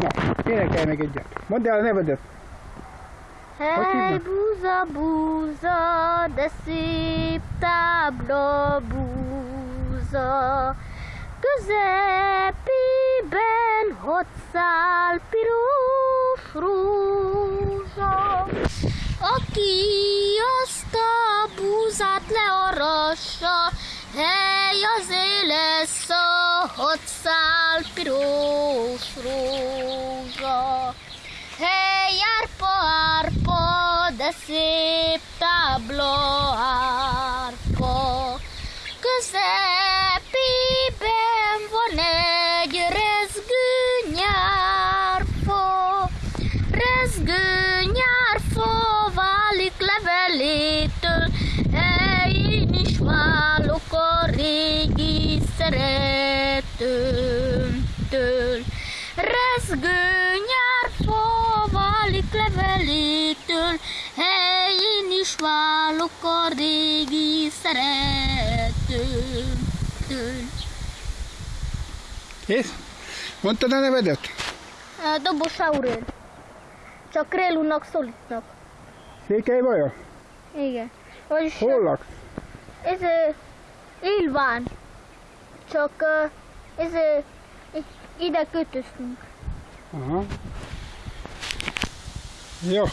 Na, énekelj meg egyet. Mondd el a nevedet. Hely, búza, búza, de szép tábla búza. Közepében hat szál piros rózsa. Aki azt a búzát learassa, hely azé lesz a hat szál piros rózsa. Hely, árpa, árpa, de szép tábla árpa. Közepében van egy rezgő nyárfa. Rezgő nyárfa válik levelétől, Hely, én is válok a régi szeretőmtől. Rezgő nyárfa válik levelétől, Hely, én is válok a régi szeretőmtől. Kész? Mondtad a nevedet? A Dobos Aurel. Csak Rélunak szólítnak. Székely Baja? Igen. Vagyis Hol laksz? ez ö, Ilván. Csak ö, ist äh, jeder Göttesten. Aha. Ja.